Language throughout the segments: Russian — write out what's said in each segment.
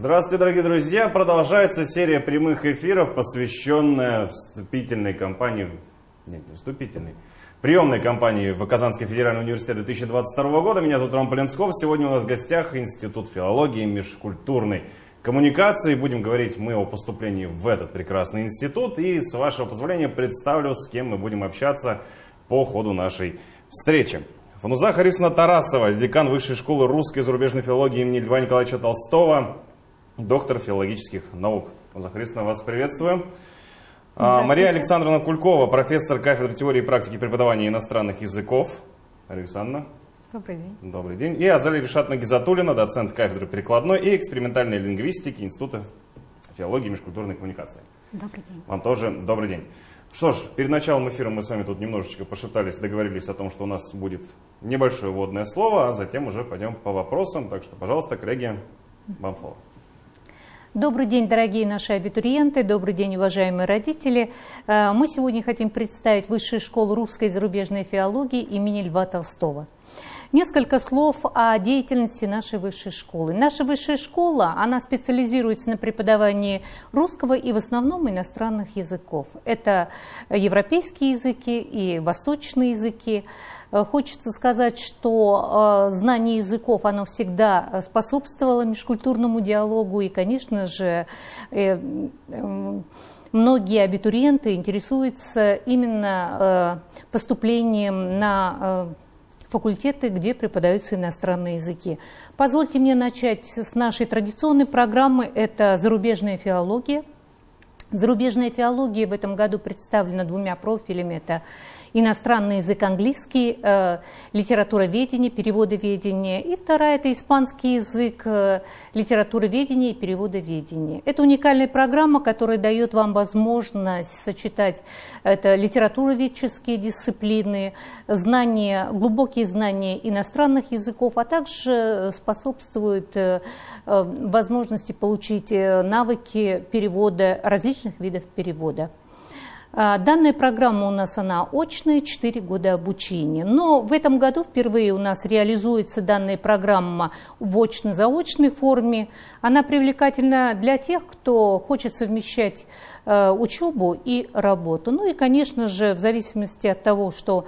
Здравствуйте, дорогие друзья! Продолжается серия прямых эфиров, посвященная вступительной кампании, нет, не вступительной, приемной кампании в Казанский федеральный университет 2022 года. Меня зовут Роман Полинсков. Сегодня у нас в гостях Институт филологии и межкультурной коммуникации. Будем говорить мы о поступлении в этот прекрасный институт. И, с вашего позволения, представлю, с кем мы будем общаться по ходу нашей встречи. Фануза Харисовна Тарасова, декан Высшей школы русской и зарубежной филологии имени Льва Николаевича Толстого, доктор филологических наук. Фануза Харисовна, вас приветствую. А, Мария Александровна Кулькова, профессор кафедры теории и практики преподавания иностранных языков. Александра. Добрый день. Добрый день. И Азалия Решатна Гизатулина, доцент кафедры прикладной и экспериментальной лингвистики Института филологии и межкультурной коммуникации. Добрый день. Вам тоже добрый день. Что ж, перед началом эфира мы с вами тут немножечко пошептались, договорились о том, что у нас будет небольшое вводное слово, а затем уже пойдем по вопросам. Так что, пожалуйста, коллеги, вам слово. Добрый день, дорогие наши абитуриенты, добрый день, уважаемые родители. Э, мы сегодня хотим представить Высшую школу русской и зарубежной филологии имени Льва Толстого. Несколько слов о деятельности нашей высшей школы. Наша высшая школа, она специализируется на преподавании русского и в основном иностранных языков. Это европейские языки и восточные языки. Э, хочется сказать, что э, знание языков, оно всегда способствовало межкультурному диалогу и, конечно же, э, многие абитуриенты интересуются именно поступлением на факультеты, где преподаются иностранные языки. Позвольте мне начать с нашей традиционной программы. Это зарубежная филология. Зарубежная филология в этом году представлена двумя профилями. Это иностранный язык английский, э, литературоведение, переводоведение. И вторая – это испанский язык, э, литературоведение и переводоведение. Это уникальная программа, которая дает вам возможность сочетать литературоведческие дисциплины, знания, глубокие знания иностранных языков, а также способствует э, э, возможности получить э, навыки перевода различных видов перевода. А, данная программа у нас она очная, 4 года обучения. Но в этом году впервые у нас реализуется данная программа в очно-заочной форме. Она привлекательна для тех, кто хочет совмещать э, учебу и работу. Ну и, конечно же, в зависимости от того, что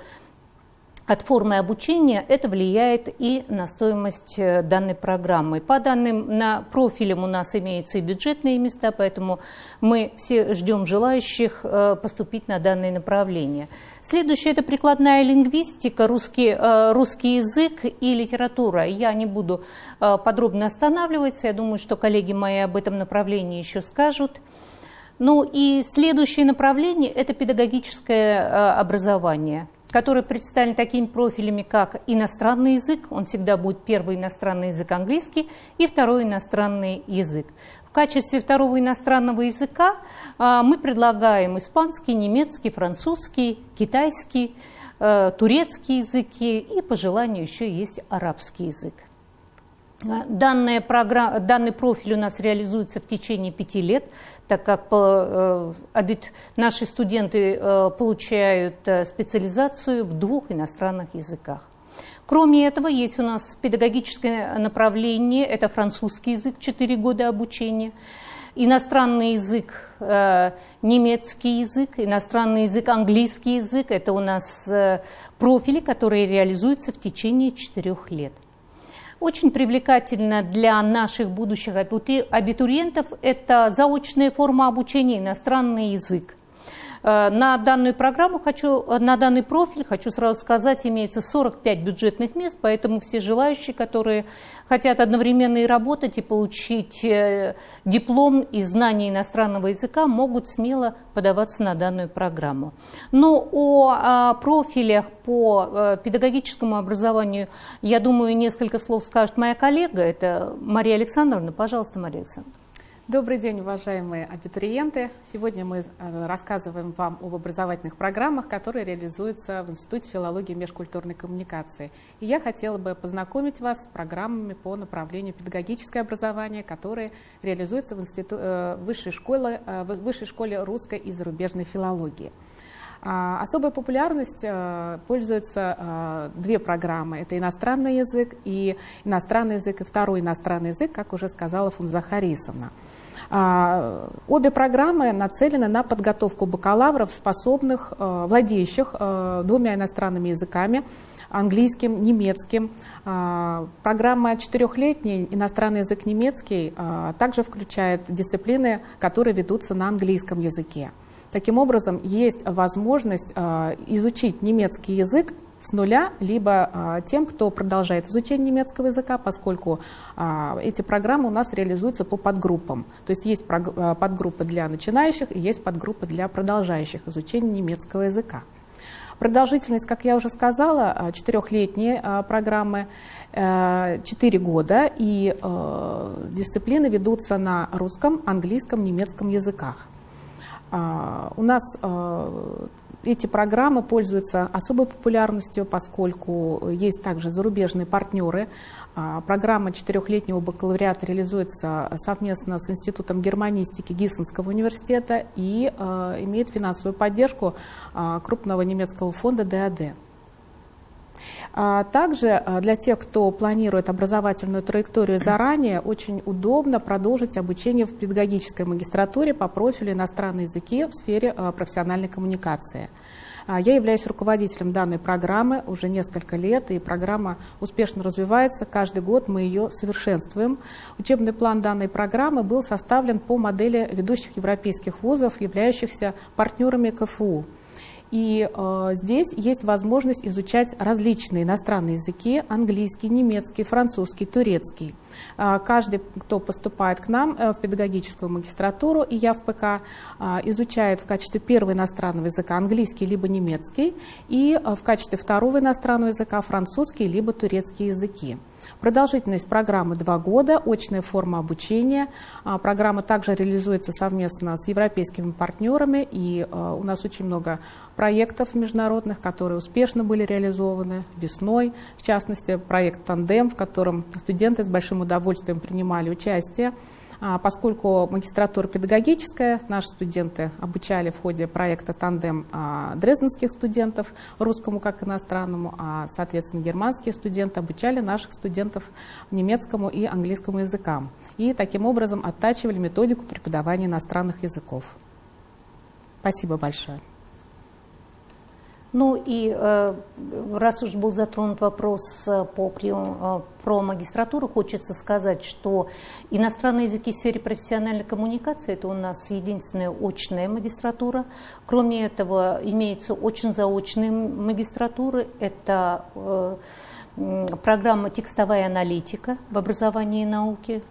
от формы обучения, это влияет и на стоимость э, данной программы. По данным на профилям у нас имеются и бюджетные места, поэтому мы все ждем желающих э, поступить на данное направление. Следующее – это прикладная лингвистика, русский, э, русский язык и литература. Я не буду подробно останавливаться, я думаю, что коллеги мои об этом направлении еще скажут. Ну и следующее направление – это педагогическое образование – который представлен такими профилями, как иностранный язык, он всегда будет первый иностранный язык английский и второй иностранный язык. В качестве второго иностранного языка а, мы предлагаем испанский, немецкий, французский, китайский, э, турецкий языки и по желанию еще есть арабский язык. Данная программа, данный профиль у нас реализуется в течение пяти лет, так как э, наши студенты э, получают э, специализацию в двух иностранных языках. Кроме этого, есть у нас педагогическое направление, это французский язык, 4 года обучения, иностранный язык, немецкий язык, иностранный язык, английский язык, это у нас профили, которые реализуются в течение 4 лет. Очень привлекательно для наших будущих абитуриентов это заочная форма обучения иностранный язык. Э, на данную программу хочу, э, на данный профиль, хочу сразу сказать, имеется 45 бюджетных мест, поэтому все желающие, которые хотят одновременно и работать, и получить э, диплом и знания иностранного языка, могут смело подаваться на данную программу. Но о а, профилях по педагогическому образованию, я думаю, несколько слов скажет моя коллега, это Мария Александровна. Пожалуйста, Мария Александровна. Добрый день, уважаемые абитуриенты! Сегодня мы э, рассказываем вам об образовательных программах, которые реализуются в Институте филологии и межкультурной коммуникации. И я хотела бы познакомить вас с программами по направлению педагогическое образование, которые реализуются в институ... Э, высшей, школе, э, высшей школе русской и зарубежной филологии. А, особой популярность пользуются две программы. Это иностранный язык и иностранный язык и второй иностранный язык, как уже сказала Фунза Харисовна. А, обе программы нацелены на подготовку бакалавров, способных, э, владеющих двумя иностранными языками, английским, немецким. А, программа четырехлетняя, иностранный язык немецкий, также включает дисциплины, которые ведутся на английском языке. Таким образом, есть возможность а, изучить немецкий язык с нуля, либо а, тем, кто продолжает изучение немецкого языка, поскольку а, эти программы у нас реализуются по подгруппам. То есть есть подгруппы для начинающих и есть подгруппы для продолжающих изучение немецкого языка. Продолжительность, как я уже сказала, четырехлетние программы, 4 э, года, и э, дисциплины ведутся на русском, английском, немецком языках. А, у нас а, эти программы пользуются особой популярностью, поскольку есть также зарубежные партнеры. А, программа четырехлетнего бакалавриата реализуется совместно с Институтом германистики Гиссенского университета и имеет финансовую поддержку крупного немецкого фонда ДАД. А также а, для тех, кто планирует образовательную траекторию заранее, очень удобно продолжить обучение в педагогической магистратуре по профилю иностранные языки в сфере а, профессиональной коммуникации. Я являюсь руководителем данной программы уже несколько лет, и программа успешно развивается. Каждый год мы ее совершенствуем. Учебный план данной программы был составлен по модели ведущих европейских вузов, являющихся партнерами КФУ. И э, здесь есть возможность изучать различные иностранные языки, английский, немецкий, французский, турецкий. Э, каждый, кто поступает к нам э, в педагогическую магистратуру, и я в ПК, э, изучает в качестве первого иностранного языка английский либо немецкий, и э, в качестве второго иностранного языка французский либо турецкий языки. Продолжительность программы два года, очная форма обучения. А, программа также реализуется совместно с европейскими партнерами, и а, у нас очень много проектов международных, которые успешно были реализованы весной. В частности, проект «Тандем», в котором студенты с большим удовольствием принимали участие. А, поскольку магистратура педагогическая, наши студенты обучали в ходе проекта «Тандем» а, дрезденских студентов, русскому как иностранному, а, соответственно, германские студенты обучали наших студентов немецкому и английскому языкам. И таким образом оттачивали методику преподавания иностранных языков. Спасибо большое. Ну и э, раз уж был затронут вопрос э, по прием, э, про магистратуру, хочется сказать, что иностранные языки в сфере профессиональной коммуникации – это у нас единственная очная магистратура. Кроме этого, имеются очень заочные магистратуры. Это программа «Текстовая аналитика» в образовании и науке,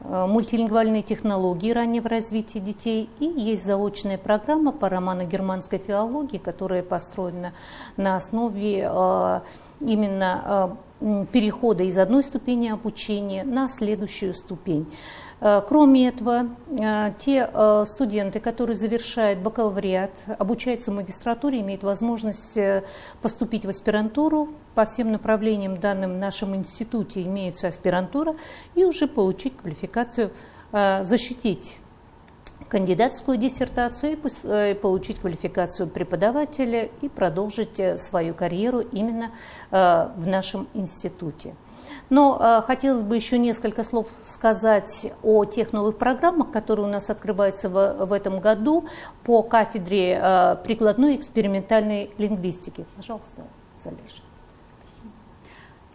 мультилингвальные технологии раннего развития детей и есть заочная программа по романо-германской филологии, которая построена на основе э, именно э, перехода из одной ступени обучения на следующую ступень. Э, кроме этого, э, те э, студенты, которые завершают бакалавриат, обучаются в магистратуре, имеют возможность поступить в аспирантуру. По всем направлениям данным в нашем институте имеется аспирантура и уже получить квалификацию, защитить кандидатскую диссертацию и получить квалификацию преподавателя и продолжить свою карьеру именно в нашем институте. Но э, хотелось бы еще несколько слов сказать о тех новых программах, которые у нас открываются в, в этом году по кафедре э, прикладной экспериментальной лингвистики. Пожалуйста, Залеша.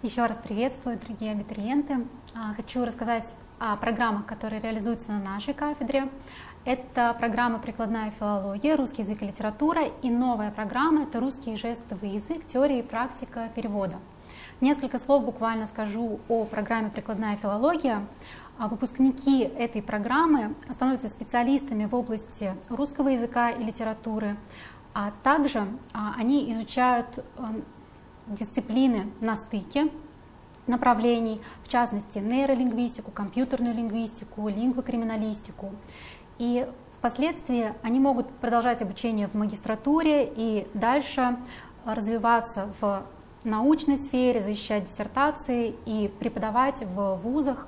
Еще раз приветствую, дорогие абитуриенты. А, хочу рассказать о программах, которые реализуются на нашей кафедре. Это программа «Прикладная филология», «Русский язык и литература» и новая программа – это «Русский жестовый язык. Теория и практика перевода». Несколько слов буквально скажу о программе «Прикладная филология». А выпускники этой программы становятся специалистами в области русского языка и литературы, а также а, они изучают эм, дисциплины на стыке направлений, в частности нейролингвистику, компьютерную лингвистику, лингвокриминалистику. И впоследствии они могут продолжать обучение в магистратуре и дальше развиваться в научной сфере, защищать диссертации и преподавать в вузах,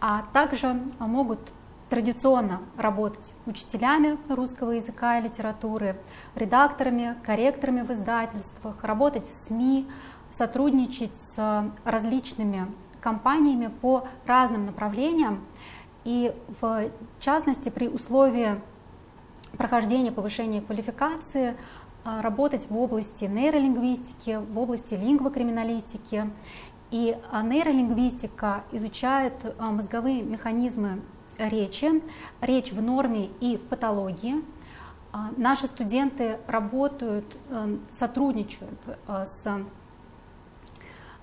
а также могут традиционно работать учителями русского языка и литературы, редакторами, корректорами в издательствах, работать в СМИ, сотрудничать с различными компаниями по разным направлениям. И в частности, при условии прохождения повышения квалификации работать в области нейролингвистики, в области лингвокриминалистики. И а, нейролингвистика изучает а, мозговые механизмы речи, речь в норме и в патологии. Наши студенты работают, сотрудничают с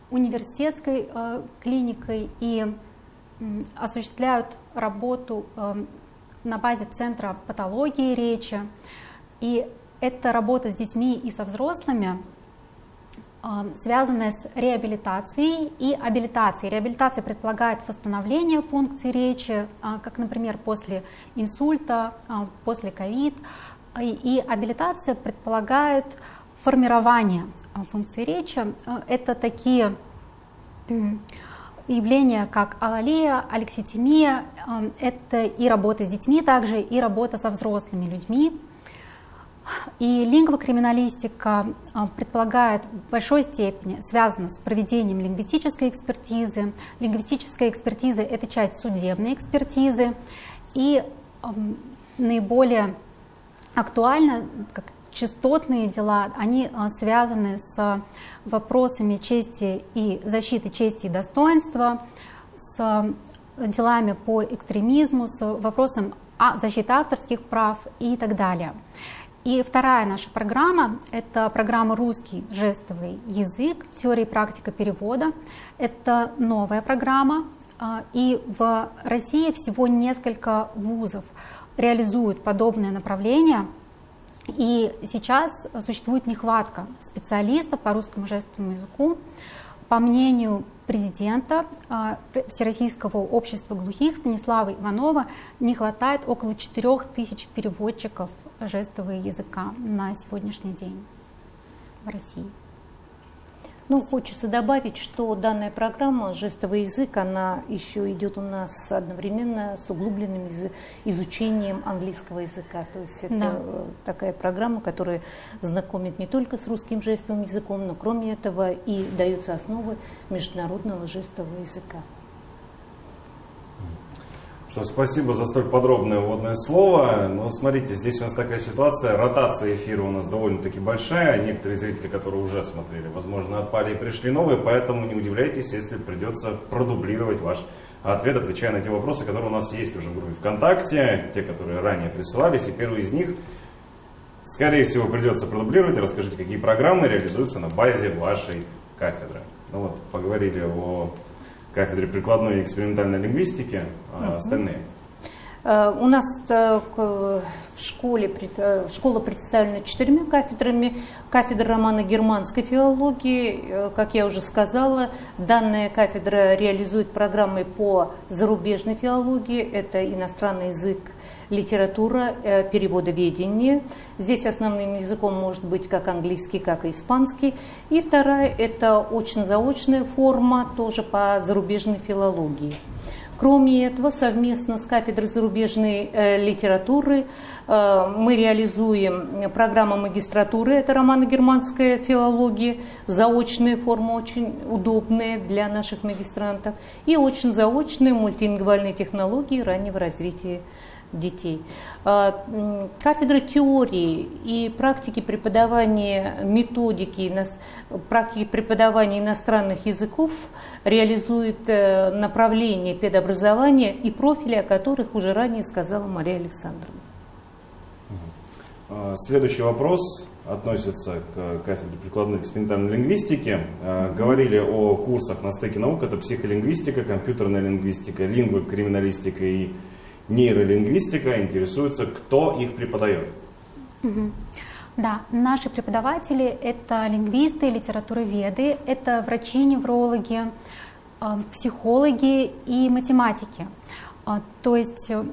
университетской клиникой и осуществляют работу на базе Центра патологии речи. И эта работа с детьми и со взрослыми, а, связанная с реабилитацией и абилитацией. Реабилитация предполагает восстановление функций речи, а, как, например, после инсульта, а, после ковид. И абилитация предполагает формирование функций речи. Это такие явления, как алалия, алекситимия, это и работа с детьми также, и работа со взрослыми людьми. И лингвокриминалистика а, предполагает в большой степени, связана с проведением лингвистической экспертизы. Лингвистическая экспертиза – это часть судебной экспертизы. И наиболее актуально, как частотные дела, они а, связаны с вопросами чести и защиты чести и достоинства, с делами по экстремизму, с вопросом защиты авторских прав и так далее. И вторая наша программа – это программа «Русский жестовый язык. Теория и практика перевода». Это новая программа, а, и в России всего несколько вузов реализуют подобное направление. И сейчас существует нехватка специалистов по русскому жестовому языку. По мнению президента а, Всероссийского общества глухих Станислава Иванова не хватает около 4 тысяч переводчиков жестового языка на сегодняшний день в России. Ну, хочется добавить, что данная программа «Жестовый язык», она еще идет у нас одновременно с углубленным изучением английского языка. То есть это да. такая программа, которая знакомит не только с русским жестовым языком, но кроме этого и даются основы международного жестового языка. Что спасибо за столь подробное вводное слово. Но смотрите, здесь у нас такая ситуация, ротация эфира у нас довольно-таки большая. Некоторые зрители, которые уже смотрели, возможно, отпали и пришли новые, поэтому не удивляйтесь, если придется продублировать ваш ответ, отвечая на те вопросы, которые у нас есть уже в группе ВКонтакте, те, которые ранее присылались. И первый из них, скорее всего, придется продублировать. Расскажите, какие программы реализуются на базе вашей кафедры. Ну вот, поговорили о кафедре прикладной и экспериментальной лингвистики, а остальные? Э, у нас э, в школе э, школа представлена четырьмя кафедрами. Кафедра романо-германской филологии, как я уже сказала, данная кафедра реализует программы по зарубежной филологии, это иностранный язык, литература, переводоведение. Здесь основным языком может быть как английский, как и испанский. И вторая – это очно-заочная форма, тоже по зарубежной филологии. Кроме этого, совместно с кафедрой зарубежной э, литературы э, мы реализуем программу магистратуры, это романо-германская филология, заочная форма очень удобная для наших магистрантов, и очень заочные мультилингвальные технологии раннего развития детей. А, кафедра теории и практики преподавания методики, практики преподавания иностранных языков реализует э, направление педобразования и профили, о которых уже ранее сказала Мария Александровна. А, следующий вопрос относится к кафедре прикладной экспериментальной лингвистики. А, говорили о курсах на стыке наук. Это психолингвистика, компьютерная лингвистика, лингвокриминалистика и нейролингвистика, интересуется, кто их преподает. Да, наши преподаватели – это лингвисты, литературоведы, это врачи, неврологи, э, психологи и математики. Э, то есть э,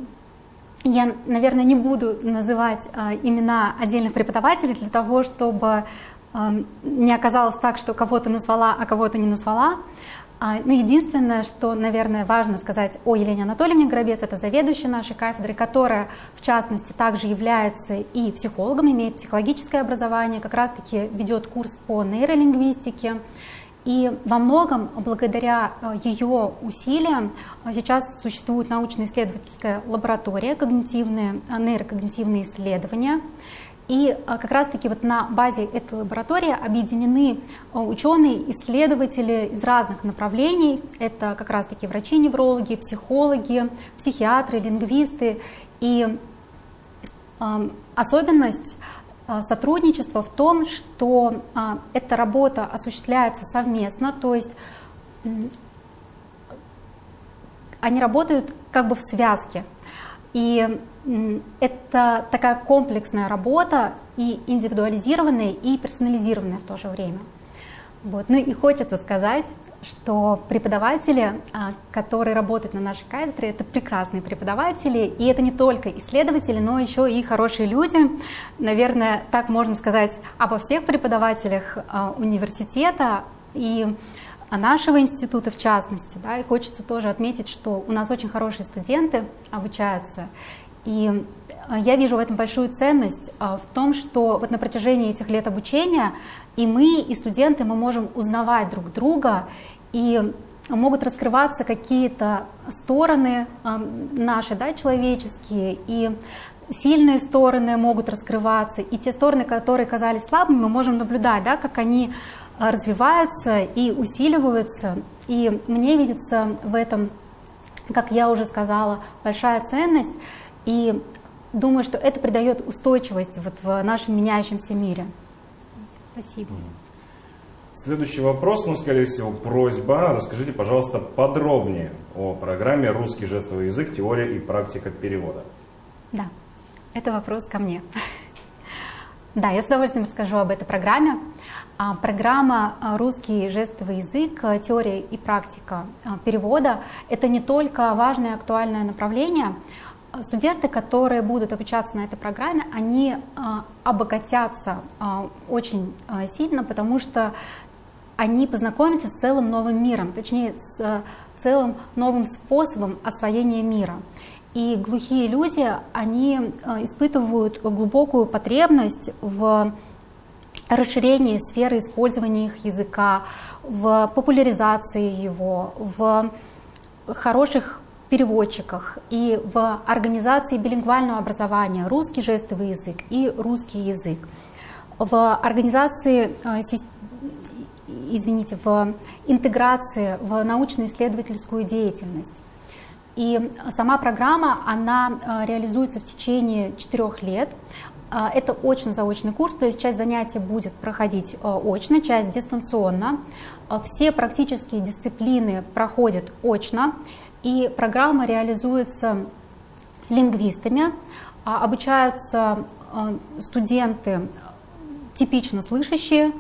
я, наверное, не буду называть имена отдельных преподавателей для того, чтобы не оказалось так, что кого-то назвала, а кого-то не назвала. А, ну, единственное, что, наверное, важно сказать о Елене Анатольевне Гробец, это заведующая нашей кафедры, которая, в частности, также является и психологом, имеет психологическое образование, как раз-таки ведет курс по нейролингвистике. И во многом, благодаря э, ее усилиям, э, сейчас существует научно-исследовательская лаборатория когнитивные, нейрокогнитивные исследования. И как раз-таки вот на базе этой лаборатории объединены ученые, исследователи из разных направлений. Это как раз-таки врачи-неврологи, психологи, психиатры, лингвисты. И э, особенность сотрудничества в том, что эта работа осуществляется совместно, то есть они работают как бы в связке. И это такая комплексная работа, и индивидуализированная, и персонализированная в то же время. Вот. Ну и хочется сказать, что преподаватели, а, которые работают на нашей кафедре, это прекрасные преподаватели, и это не только исследователи, но еще и хорошие люди. Наверное, так можно сказать обо всех преподавателях а, университета и нашего института в частности. Да, и хочется тоже отметить, что у нас очень хорошие студенты обучаются, и э, я вижу в этом большую ценность э, в том, что вот на протяжении этих лет обучения и мы, и студенты, мы можем узнавать друг друга, и могут раскрываться какие-то стороны э, наши, да, человеческие, и сильные стороны могут раскрываться, и те стороны, которые казались слабыми, мы можем наблюдать, да, как они развиваются и усиливаются. И мне видится в этом, как я уже сказала, большая ценность. И думаю, что это придает устойчивость вот в нашем меняющемся мире. Спасибо. Следующий вопрос, ну, скорее всего, просьба. Расскажите, пожалуйста, подробнее о программе «Русский жестовый язык. Теория и практика перевода». Да, это вопрос ко мне. Да, я с удовольствием расскажу об этой программе. А, программа а, «Русский жестовый язык. Теория и практика а, перевода» — это не только важное актуальное направление, студенты, которые будут обучаться на этой программе, они а, обогатятся а, очень а, сильно, потому что они познакомятся с целым новым миром, точнее с целым новым способом освоения мира. И глухие люди, они испытывают глубокую потребность в расширении сферы использования их языка, в популяризации его, в хороших переводчиках и в организации билингвального образования русский жестовый язык и русский язык, в организации, э, извините, в интеграции в научно-исследовательскую деятельность. И сама программа, она э, реализуется в течение четырех лет. Э, это очно-заочный курс, то есть часть занятий будет проходить очно, часть дистанционно. Все практические дисциплины проходят очно. И программа реализуется лингвистами, а, обучаются а, студенты типично слышащие,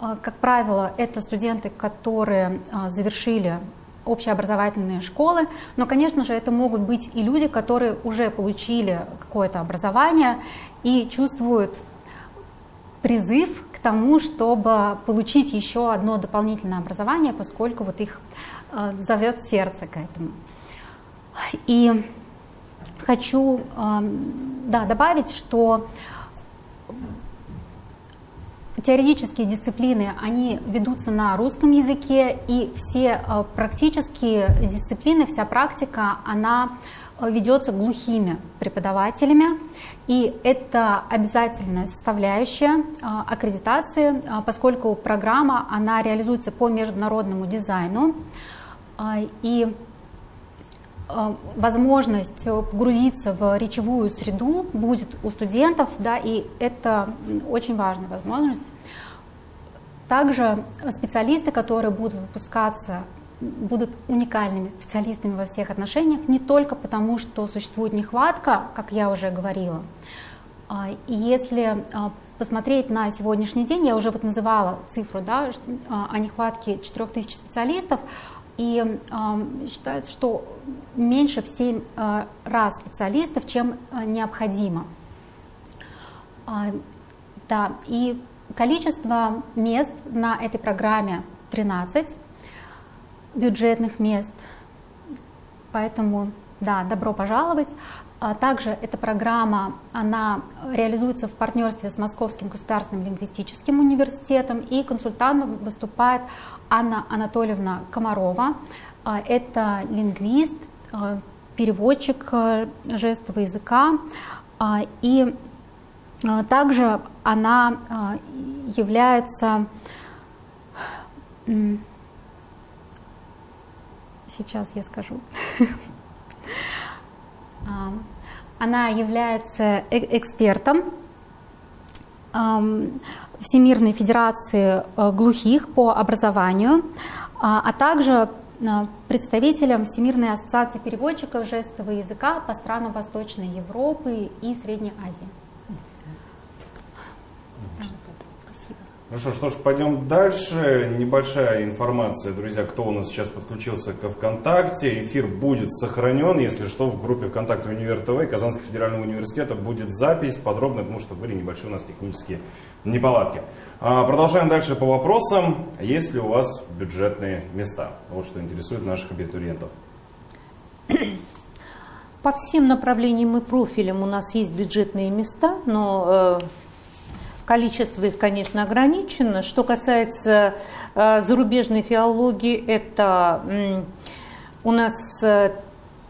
а, как правило, это студенты, которые завершили общеобразовательные школы, но, конечно же, это могут быть и люди, которые уже получили какое-то образование и чувствуют призыв к тому, чтобы получить еще одно дополнительное образование, поскольку вот их зовет сердце к этому. И хочу да, добавить, что теоретические дисциплины, они ведутся на русском языке, и все э, практические дисциплины, вся практика, она э, ведется глухими преподавателями, и это обязательная составляющая э, аккредитации, поскольку программа, она реализуется по международному дизайну, и возможность погрузиться в речевую среду будет у студентов, да, и это очень важная возможность. Также специалисты, которые будут выпускаться, будут уникальными специалистами во всех отношениях, не только потому, что существует нехватка, как я уже говорила. А, и если а, посмотреть на сегодняшний день, я уже вот называла цифру да, о нехватке 4000 специалистов, и э, считается, что меньше в 7 э, раз специалистов, чем э, необходимо. Э, да, и количество мест на этой программе 13. бюджетных мест. Поэтому, да, добро пожаловать. А также эта программа, она реализуется в партнерстве с Московским государственным лингвистическим университетом, и консультантом выступает Анна Анатольевна Комарова. А, это лингвист, а, переводчик жестового языка, и также она является сейчас я скажу. Она является э, экспертом Всемирной Федерации э, глухих по образованию, а, а также э, представителем Всемирной ассоциации переводчиков жестового языка по странам Восточной Европы и Средней Азии. Хорошо, что ж, пойдем дальше. Небольшая информация, друзья, кто у нас сейчас подключился к ВКонтакте. Эфир будет сохранен, если что, в группе ВКонтакте Универ ТВ Казанского федерального университета будет запись подробно, потому что были небольшие у нас технические неполадки. А, продолжаем дальше по вопросам. Есть ли у вас бюджетные места? Вот что интересует наших абитуриентов. По всем направлениям и профилям у нас есть бюджетные места, но э, Количество их, конечно, ограничено. Что касается э, зарубежной филологии, это у нас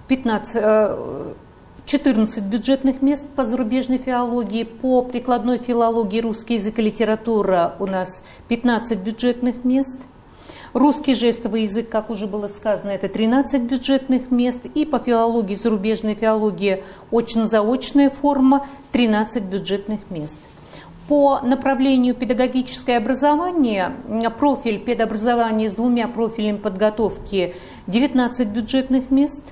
15, э, 14 э, бюджетных мест по зарубежной филологии. По прикладной филологии русский язык и литература у нас 15 бюджетных мест. Русский жестовый язык, как уже было сказано, это 13 бюджетных мест. И по филологии, зарубежной филологии, очно-заочная форма, 13 бюджетных мест. По направлению педагогическое образование, профиль педобразования с двумя профилями подготовки 19 бюджетных мест,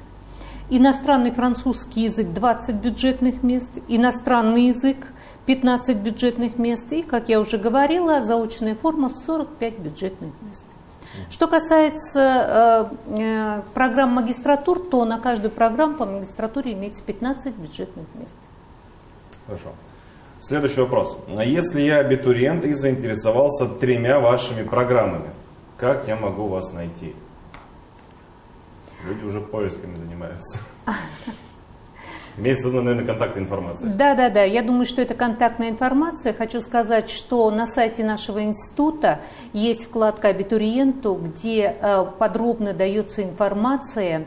иностранный французский язык 20 бюджетных мест, иностранный язык 15 бюджетных мест и, как я уже говорила, заочная форма 45 бюджетных мест. Что касается э, э, программ магистратур, то на каждую программу по магистратуре имеется 15 бюджетных мест. Хорошо. Следующий вопрос. А если я абитуриент и заинтересовался тремя вашими программами, как я могу вас найти? Люди уже поисками занимаются. Имеется в виду, наверное, контактная информация. Да, да, да. Я думаю, что это контактная информация. Хочу сказать, что на сайте нашего института есть вкладка абитуриенту, где э, подробно дается информация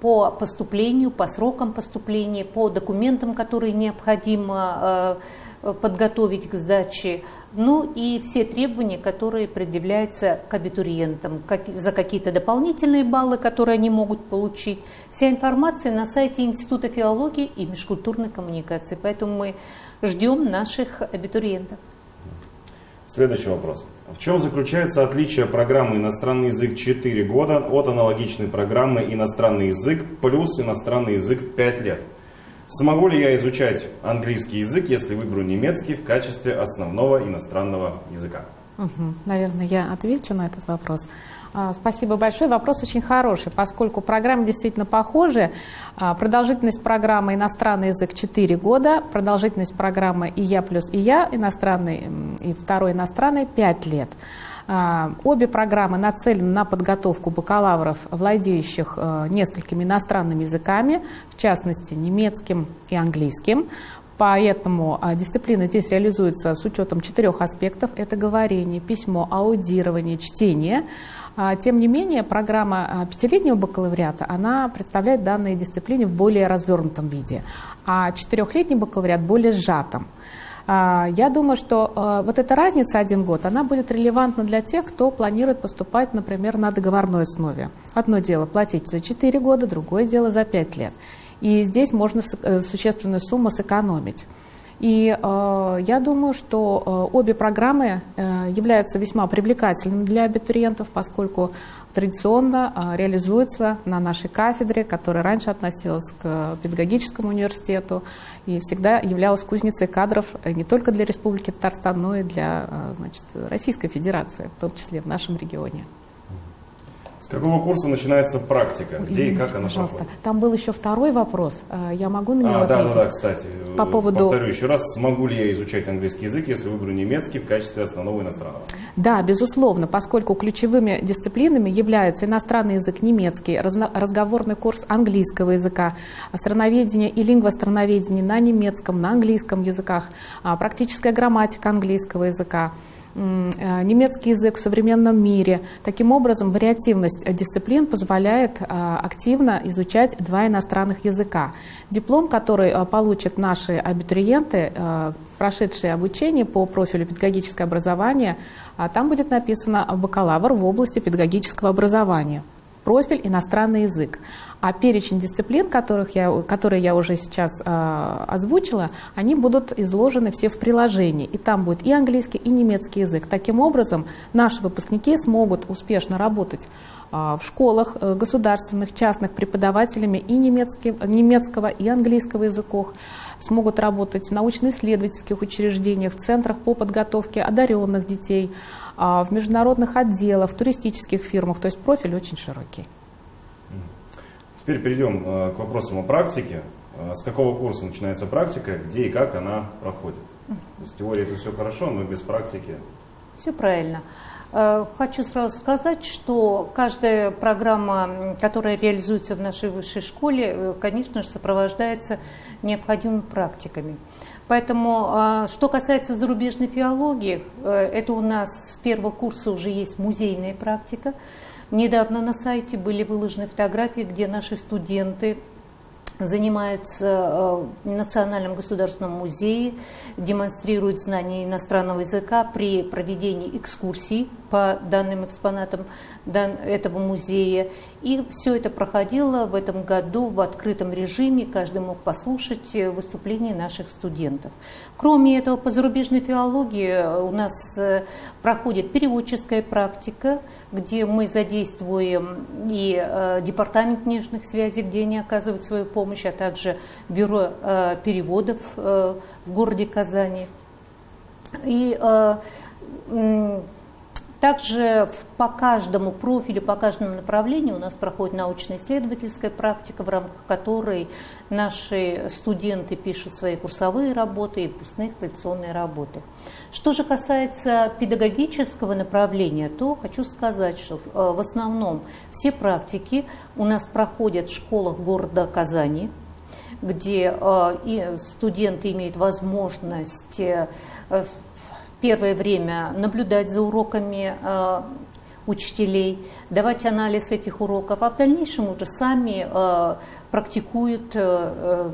по поступлению, по срокам поступления, по документам, которые необходимо э, подготовить к сдаче, ну и все требования, которые предъявляются к абитуриентам, как, за какие-то дополнительные баллы, которые они могут получить. Вся информация на сайте Института филологии и межкультурной коммуникации. Поэтому мы ждем наших абитуриентов. Следующий вопрос. В чем заключается отличие программы «Иностранный язык 4 года» от аналогичной программы «Иностранный язык плюс иностранный язык 5 лет»? Смогу ли я изучать английский язык, если выберу немецкий в качестве основного иностранного языка? Угу. Наверное, я отвечу на этот вопрос. А, спасибо большое. Вопрос очень хороший, поскольку программы действительно похожи. А, продолжительность программы «Иностранный язык» 4 года, продолжительность программы «И я плюс И я» иностранный и второй иностранный 5 лет. А, обе программы нацелены на подготовку бакалавров, владеющих несколькими иностранными языками, в частности немецким и английским. Поэтому дисциплина здесь реализуется с учетом четырех аспектов. Это говорение, письмо, аудирование, чтение. А, тем не менее, программа а, пятилетнего бакалавриата, она представляет данные дисциплины в более развернутом виде, а четырехлетний бакалавриат более сжатым. А, я думаю, что вот эта разница один год, она будет релевантна для тех, кто планирует поступать, например, на договорной основе. Одно дело платить за 4 года, другое дело за 5 лет. И здесь можно э, существенную сумму сэкономить. И э, я думаю, что э, обе программы э, являются весьма привлекательными для абитуриентов, поскольку традиционно э, реализуются на нашей кафедре, которая раньше относилась к педагогическому университету и всегда являлась кузницей кадров э, не только для Республики Татарстан, но и для э, значит, Российской Федерации, в том числе в нашем регионе какого курса начинается практика? Где Извините, и как она пожалуйста. проходит? Там был еще второй вопрос. А, я могу на него а, ответить? Да, да, да, кстати. По поводу... Повторю еще раз, смогу ли я изучать английский язык, если выберу немецкий в качестве основного иностранного? Да, безусловно, поскольку ключевыми дисциплинами являются иностранный язык немецкий, разговорный курс английского языка, страноведение и лингвостроноведение на немецком, на английском языках, а, практическая грамматика английского языка, Э, немецкий язык в современном мире. Таким образом, вариативность дисциплин позволяет э, активно изучать два иностранных языка. Диплом, который э, получат наши абитуриенты, прошедшие обучение по профилю педагогическое образование, а там будет написано бакалавр в области педагогического образования профиль иностранный язык. А перечень дисциплин, которых я, которые я уже сейчас э, озвучила, они будут изложены все в приложении. И там будет и английский, и немецкий язык. Таким образом, наши выпускники смогут успешно работать э, в школах э, государственных, частных преподавателями и немецкий, немецкого, и английского языков смогут работать в научно-исследовательских учреждениях, в центрах по подготовке одаренных детей, в международных отделах, в туристических фирмах. То есть профиль очень широкий. Теперь перейдем э, к вопросам о практике. Э, с какого курса начинается практика, где и как она проходит? То есть теория это все хорошо, но без практики. Все правильно. Э, хочу сразу сказать, что каждая программа, которая реализуется в нашей высшей школе, конечно же, сопровождается необходимыми практиками. Поэтому, что касается зарубежной филологии, это у нас с первого курса уже есть музейная практика. Недавно на сайте были выложены фотографии, где наши студенты занимаются э, в Национальном государственном музее, демонстрируют знания иностранного языка при проведении экскурсий по данным экспонатам этого музея. И все это проходило в этом году в открытом режиме, каждый мог послушать э, выступления наших студентов. Кроме этого, по зарубежной филологии э, у нас проходит переводческая практика, где мы задействуем и департамент нежных связей, где они оказывают свою помощь, а также бюро переводов в городе Казани. И также по каждому профилю, по каждому направлению у нас проходит научно-исследовательская практика, в рамках которой наши студенты пишут свои курсовые работы и выпускные квалификационные работы. Что же касается педагогического направления, то хочу сказать, что э, в основном все практики у нас проходят в школах города Казани, где э, студенты имеют возможность э, первое время наблюдать за уроками э, учителей, давать анализ этих уроков, а в дальнейшем уже сами э, практикуют э,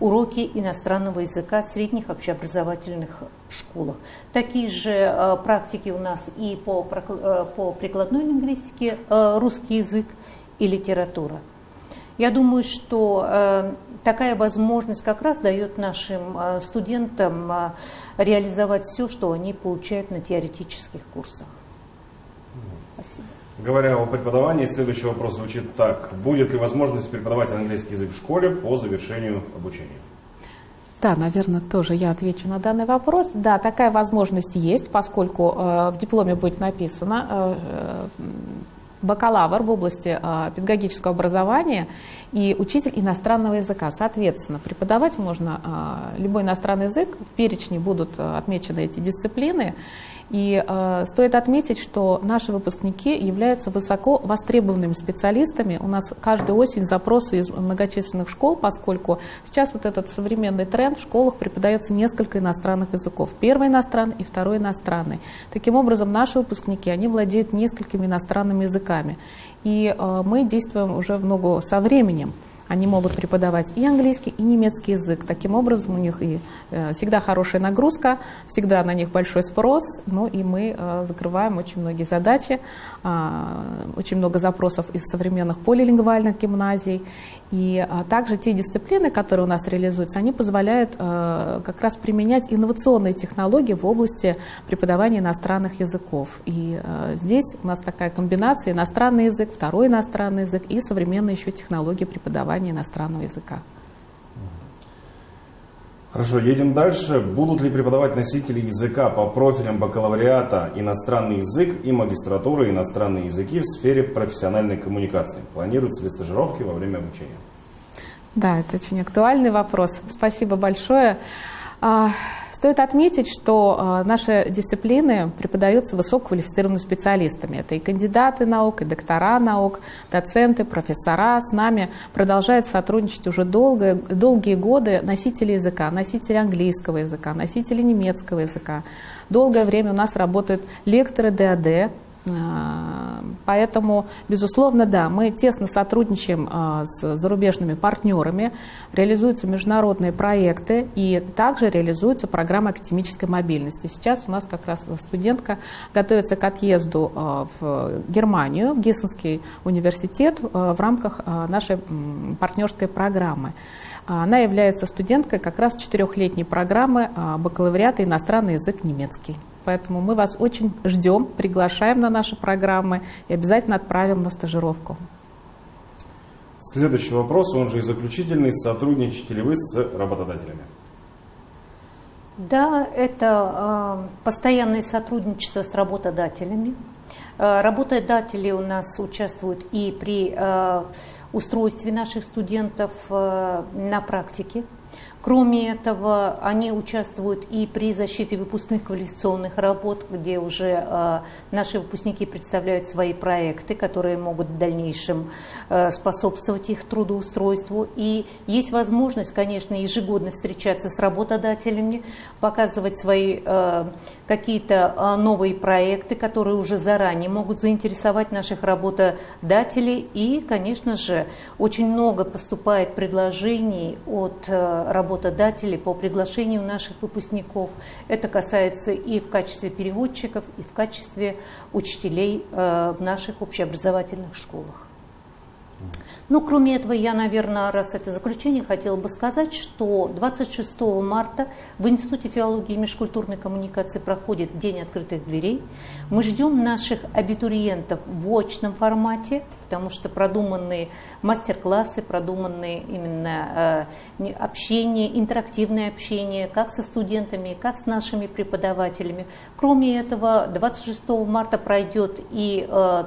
уроки иностранного языка в средних общеобразовательных школах. Такие же практики у нас и по, по прикладной лингвистике русский язык и литература. Я думаю, что такая возможность как раз дает нашим студентам реализовать все, что они получают на теоретических курсах. Спасибо. Говоря о преподавании, следующий вопрос звучит так. Будет ли возможность преподавать английский язык в школе по завершению обучения? Да, наверное, тоже я отвечу на данный вопрос. Да, такая возможность есть, поскольку э, в дипломе будет написано э, э бакалавр в области э, педагогического образования и учитель иностранного языка. Соответственно, преподавать можно а, любой иностранный язык, в перечне будут а, отмечены эти дисциплины. И э, стоит отметить, что наши выпускники являются высоко востребованными специалистами. У нас каждую осень запросы из многочисленных школ, поскольку сейчас вот этот современный тренд в школах преподается несколько иностранных языков. Первый иностранный и второй иностранный. Таким образом, наши выпускники, они владеют несколькими иностранными языками. И э, мы действуем уже в ногу со временем. Они могут преподавать и английский, и немецкий язык. Таким образом, у них и э, всегда хорошая нагрузка, всегда на них большой спрос, ну и мы э, закрываем очень многие задачи, а, очень много запросов из современных полилингвальных гимназий. И а, также те дисциплины, которые у нас реализуются, они позволяют э, как раз применять инновационные технологии в области преподавания иностранных языков. И здесь у нас такая комбинация иностранный язык, второй иностранный язык и современные еще технологии преподавания иностранного языка. Хорошо, едем дальше. Будут ли преподавать носители языка по профилям бакалавриата иностранный язык и магистратуры иностранные языки в сфере профессиональной коммуникации? Планируются ли стажировки во время обучения? Да, это очень актуальный вопрос. Спасибо большое. Стоит отметить, что наши дисциплины преподаются высококвалифицированными специалистами. Это и кандидаты наук, и доктора наук, доценты, профессора. С нами продолжают сотрудничать уже долго, долгие годы носители языка, носители английского языка, носители немецкого языка. Долгое время у нас работают лекторы ДАД, а, поэтому, безусловно, да, мы тесно сотрудничаем а, с зарубежными партнерами, реализуются международные проекты и также реализуется программа академической мобильности. Сейчас у нас как раз студентка готовится к отъезду а, в Германию, в Гиссенский университет в рамках нашей партнерской программы. Она является студенткой как раз четырехлетней программы бакалавриата иностранный язык немецкий. Поэтому мы вас очень ждем, приглашаем на наши программы и обязательно отправим на стажировку. Следующий вопрос, он же и заключительный. Сотрудничаете ли вы с работодателями? Да, это э, постоянное сотрудничество с работодателями. Э, работодатели у нас участвуют и при э, устройстве наших студентов э, на практике. Кроме этого, они участвуют и при защите выпускных квалификационных работ, где уже э, наши выпускники представляют свои проекты, которые могут в дальнейшем э, способствовать их трудоустройству. И есть возможность, конечно, ежегодно встречаться с работодателями, показывать свои э, какие-то э, новые проекты, которые уже заранее могут заинтересовать наших работодателей. И, конечно же, очень много поступает предложений от э, работодателей по приглашению наших выпускников. Это касается и в качестве переводчиков, и в качестве учителей э, в наших общеобразовательных школах. Ну, кроме этого, я, наверное, раз это заключение, хотела бы сказать, что 26 марта в Институте филологии и межкультурной коммуникации проходит День открытых дверей. Мы ждем наших абитуриентов в очном формате, потому что продуманные мастер-классы, продуманные именно э, общение, интерактивное общение как со студентами, как с нашими преподавателями. Кроме этого, 26 марта пройдет и э,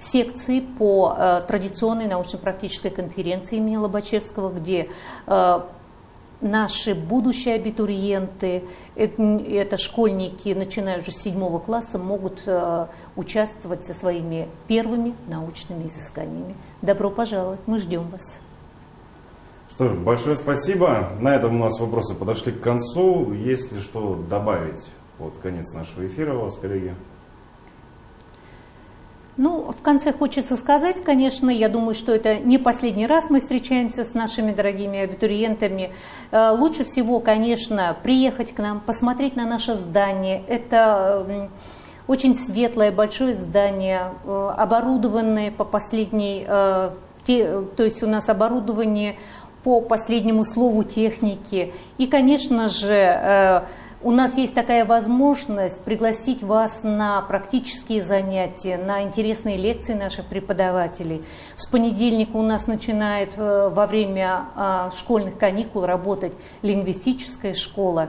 секции по э, традиционной научно-практической конференции имени Лобачевского, где э, наши будущие абитуриенты, это, школьники, начиная уже с седьмого класса, могут э, участвовать со своими первыми научными изысканиями. Добро пожаловать, мы ждем вас. Что ж, большое спасибо. На этом у нас вопросы подошли к концу. Есть ли что добавить под конец нашего эфира у вас, коллеги? Ну, в конце хочется сказать, конечно, я думаю, что это не последний раз мы встречаемся с нашими дорогими абитуриентами. Э, лучше всего, конечно, приехать к нам, посмотреть на наше здание. Это очень светлое, большое здание, э, оборудованное по последней, э, то есть у нас оборудование по последнему слову техники. И, конечно же, у нас есть такая возможность пригласить вас на практические занятия, на интересные лекции наших преподавателей. С понедельника у нас начинает э, во время а, школьных каникул работать лингвистическая школа.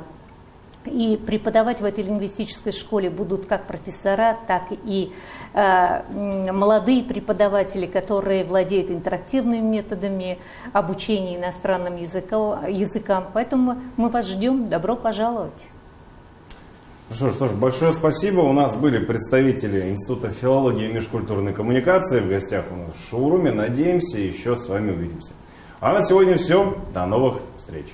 И преподавать в этой лингвистической школе будут как профессора, так и э, молодые преподаватели, которые владеют интерактивными методами обучения иностранным языкам. Поэтому мы вас ждем. Добро пожаловать! Ну что ж, что ж, большое спасибо. У нас были представители Института филологии и межкультурной коммуникации. В гостях у нас в шоуруме. Надеемся, еще с вами увидимся. А на сегодня все. До новых встреч.